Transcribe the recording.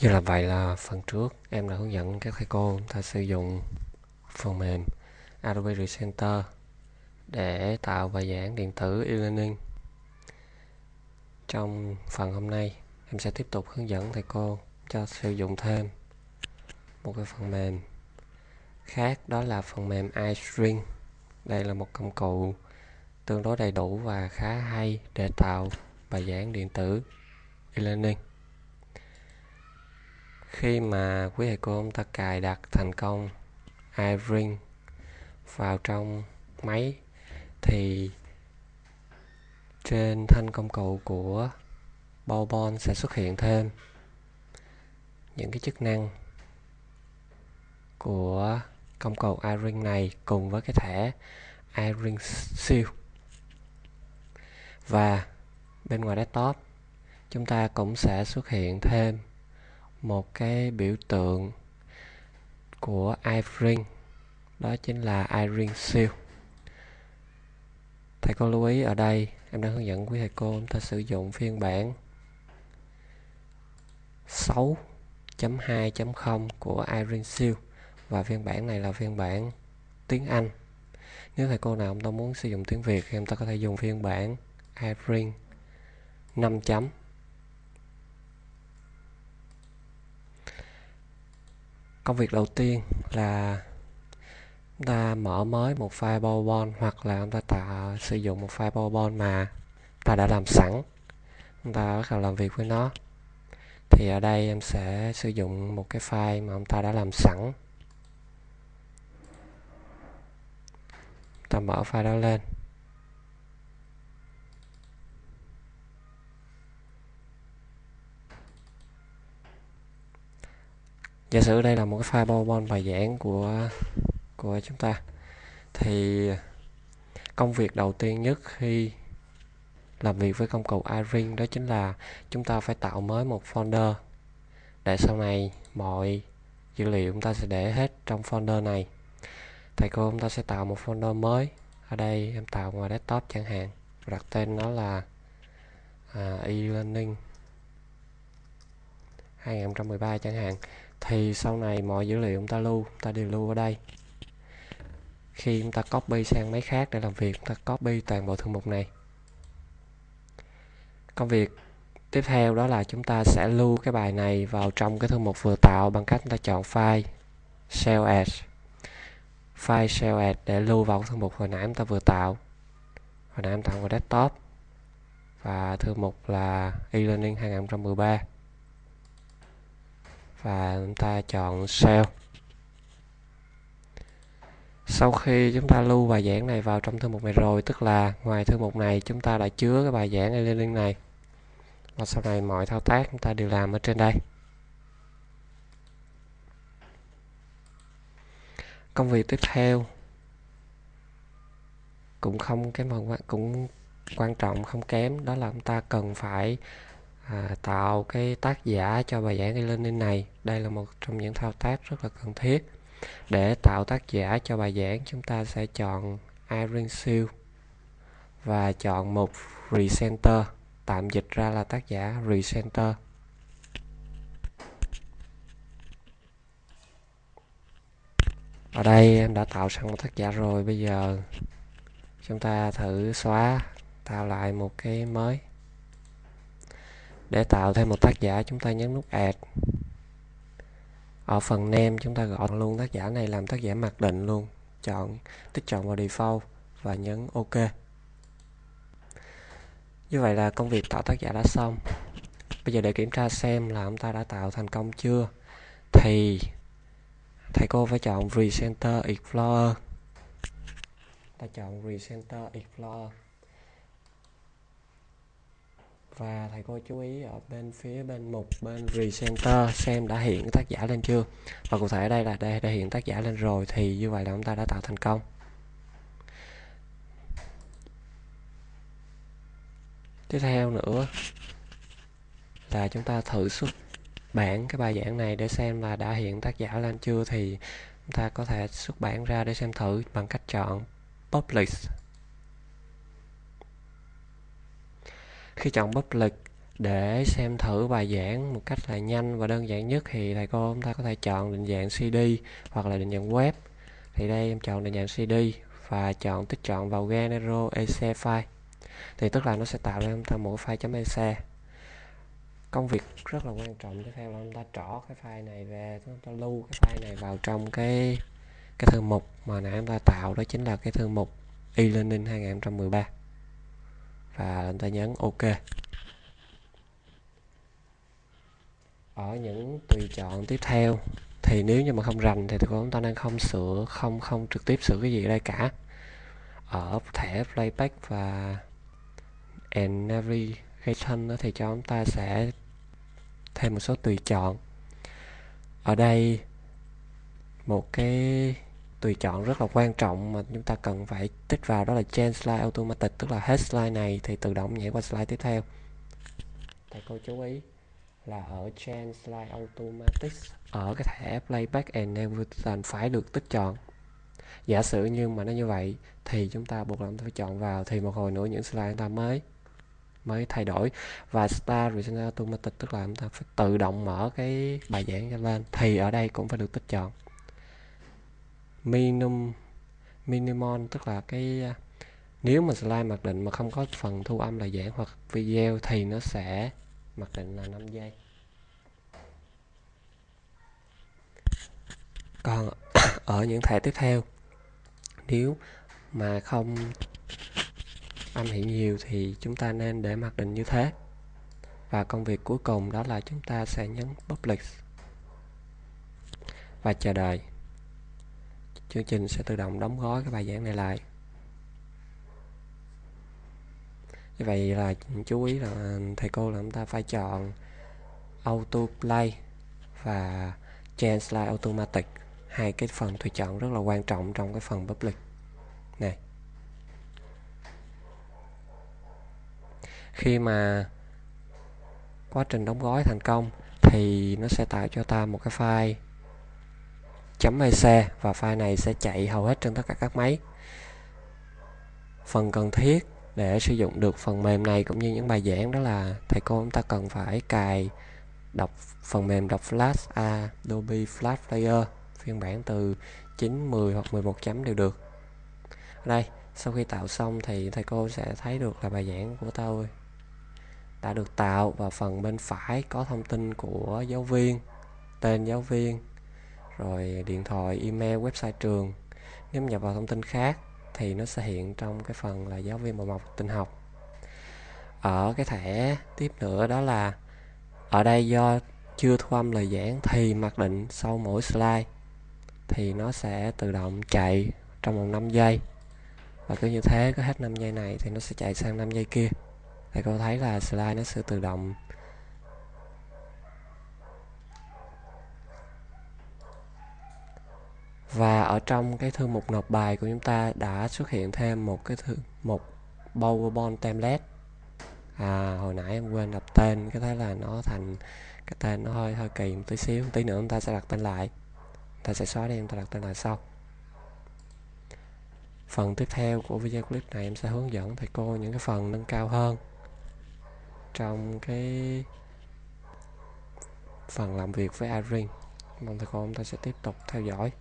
Như là vậy là phần trước em đã hướng dẫn các thầy cô ta sử dụng phần mềm Adobe Recenter để tạo bài giảng điện tử e-learning. Trong phần hôm nay, em sẽ tiếp tục hướng dẫn thầy cô cho sử dụng thêm một cái phần mềm khác, đó là phần mềm iString. Đây là một công cụ tương đối đầy đủ và khá hay để tạo bài giảng điện tử e-learning khi mà quý thầy cô chúng ta cài đặt thành công iRing vào trong máy, thì trên thanh công cụ của Bowbon sẽ xuất hiện thêm những cái chức năng của công cụ iRing này cùng với cái thẻ iRing Seal và bên ngoài desktop, chúng ta cũng sẽ xuất hiện thêm một cái biểu tượng của iRing đó chính là iRing seal thầy cô lưu ý ở đây, em đang hướng dẫn quý thầy cô chúng ta sử dụng phiên bản 6.2.0 của iRing seal và phiên bản này là phiên bản tiếng Anh. Nếu thầy cô nào chúng ta muốn sử dụng tiếng Việt thì chúng ta có thể dùng phiên bản iRing 5 chấm. Công việc đầu tiên là chúng ta mở mới một file PowerPoint hoặc là chúng ta tạo sử dụng một file PowerPoint mà ta đã làm sẵn. Chúng ta bắt đầu làm việc với nó. Thì ở đây em sẽ sử dụng một cái file mà chúng ta đã làm sẵn. Ta mở file đó lên. Giả sử đây là một cái file PowerPoint bài giảng của của chúng ta thì công việc đầu tiên nhất khi làm việc với công cụ iRing đó chính là chúng ta phải tạo mới một folder để sau này mọi dữ liệu chúng ta sẽ để hết trong folder này. Thầy cô chúng ta sẽ tạo một folder mới. Ở đây em tạo ngoài desktop chẳng hạn. Đặt tên nó là à, e-learning. 2013 chẳng hạn, thì sau này mọi dữ liệu chúng ta lưu, chúng ta đều lưu ở đây. Khi chúng ta copy sang máy khác để làm việc, chúng ta copy toàn bộ thư mục này. Công việc tiếp theo đó là chúng ta sẽ lưu cái bài này vào trong cái thư mục vừa tạo bằng cách chúng ta chọn file save as. File save as để lưu vào thư mục hồi nãy chúng ta vừa tạo. Hồi nãy em tạo vào desktop. Và thư mục là e-learning 2013 và chúng ta chọn save sau khi chúng ta lưu bài giảng này vào trong thư mục này rồi, tức là ngoài thư mục này chúng ta đã chứa cái bài giảng e-learning này. Và sau này mọi thao tác chúng ta đều làm ở trên đây. Công việc tiếp theo cũng không cái phần cũng quan trọng không kém, đó là chúng ta cần phải à, tạo cái tác giả cho bài giảng e-learning này. Đây là một trong những thao tác rất là cần thiết. Để tạo tác giả cho bài giảng chúng ta sẽ chọn Irene siêu và chọn một recenter tạm dịch ra là tác giả recenter ở đây em đã tạo sẵn một tác giả rồi. Bây giờ chúng ta thử xóa tạo lại một cái mới để tạo thêm một tác giả chúng ta nhấn nút add. Ở phần name chúng ta gọi luôn tác giả này làm tác giả mặc định luôn. Chọn, tích chọn vào default và nhấn ok. Như vậy là công việc tạo tác giả đã xong. Bây giờ để kiểm tra xem là chúng ta đã tạo thành công chưa. Thì, thầy cô phải chọn recenter explorer. Ta chọn recenter explorer và thầy cô chú ý ở bên phía bên mục, bên recenter xem đã hiện tác giả lên chưa? Và cụ thể ở đây là đây đã hiện tác giả lên rồi thì như vậy là chúng ta đã tạo thành công. Tiếp theo nữa là chúng ta thử xuất bản cái bài giảng này để xem là đã hiện tác giả lên chưa thì chúng ta có thể xuất bản ra để xem thử bằng cách chọn publish. Khi chọn public để xem thử bài giảng một cách là nhanh và đơn giản nhất thì thầy cô chúng ta có thể chọn định dạng CD hoặc là định dạng web. Thì đây, em chọn định dạng CD và chọn tích chọn vào Genero EC file. Thì tức là nó sẽ tạo ra chúng ta một file .ec công việc rất là quan trọng tiếp theo là chúng ta trỏ cái file này về chúng ta lưu cái file này vào trong cái cái thư mục mà nãy chúng ta tạo, đó chính là cái thư mục e-learning 2013 và chúng ta nhấn OK. Ở những tùy chọn tiếp theo, thì nếu như mà không rành thì chúng ta đang không sửa, không không trực tiếp sửa cái gì ở đây cả. Ở thẻ playback và and navigation thì cho chúng ta sẽ thêm một số tùy chọn. Ở đây, một cái tùy chọn rất là quan trọng mà chúng ta cần phải tích vào đó là change slide automatic, tức là hết slide này thì tự động nhảy qua slide tiếp theo. Thầy cô chú ý là ở change slide automatic ở cái thẻ playback and navigation phải được tích chọn. Giả sử như mà nó như vậy thì chúng ta buộc lòng phải chọn vào thì một hồi nữa những slide chúng ta mới mới thay đổi. Và start return automatic tức là chúng ta phải tự động mở cái bài giảng ra lên thì ở đây cũng phải được tích chọn minimum minimum, tức là cái à, nếu mà slide mặc định mà không có phần thu âm là giảng hoặc video thì nó sẽ mặc định là 5 giây. Còn ở những thẻ tiếp theo, nếu mà không âm hiện nhiều thì chúng ta nên để mặc định như thế. Và công việc cuối cùng đó là chúng ta sẽ nhấn public. Và chờ đợi chương trình sẽ tự động đóng gói cái bài giảng này lại. Như vậy là chú ý là thầy cô là chúng ta phải chọn auto play và change slide automatic. Hai cái phần tùy chọn rất là quan trọng trong cái phần public này. Khi mà quá trình đóng gói thành công thì nó sẽ tạo cho ta một cái file .ec và file này sẽ chạy hầu hết trên tất cả các máy. Phần cần thiết để sử dụng được phần mềm này cũng như những bài giảng đó là thầy cô chúng ta cần phải cài đọc phần mềm đọc flash à, Adobe Flash Player phiên bản từ 9, 10 hoặc 11 chấm đều được. Đây sau khi tạo xong thì thầy cô sẽ thấy được là bài giảng của tôi đã được tạo và phần bên phải có thông tin của giáo viên tên giáo viên rồi điện thoại, email, website trường. Nếu nhập vào thông tin khác thì nó sẽ hiện trong cái phần là giáo viên bộ mọc tin học. Ở cái thẻ tiếp nữa đó là, ở đây do chưa thu âm lời giảng thì mặc định sau mỗi slide thì nó sẽ tự động chạy trong vòng 5 giây. Và cứ như thế, cứ hết 5 giây này thì nó sẽ chạy sang 5 giây kia. Thì cô thấy là slide nó sẽ tự động và ở trong cái thư mục nộp bài của chúng ta đã xuất hiện thêm một cái thư mục PowerPoint template. À hồi nãy em quên đặt tên, cái thế là nó thành, cái tên nó hơi hơi kỳ một tí xíu, tí nữa chúng ta sẽ đặt tên lại. Ta sẽ xóa đi, chúng ta đặt tên lại sau. Phần tiếp theo của video clip này em sẽ hướng dẫn thầy cô những cái phần nâng cao hơn. Trong cái phần làm việc với Irene, mong thầy cô chúng ta sẽ tiếp tục theo dõi.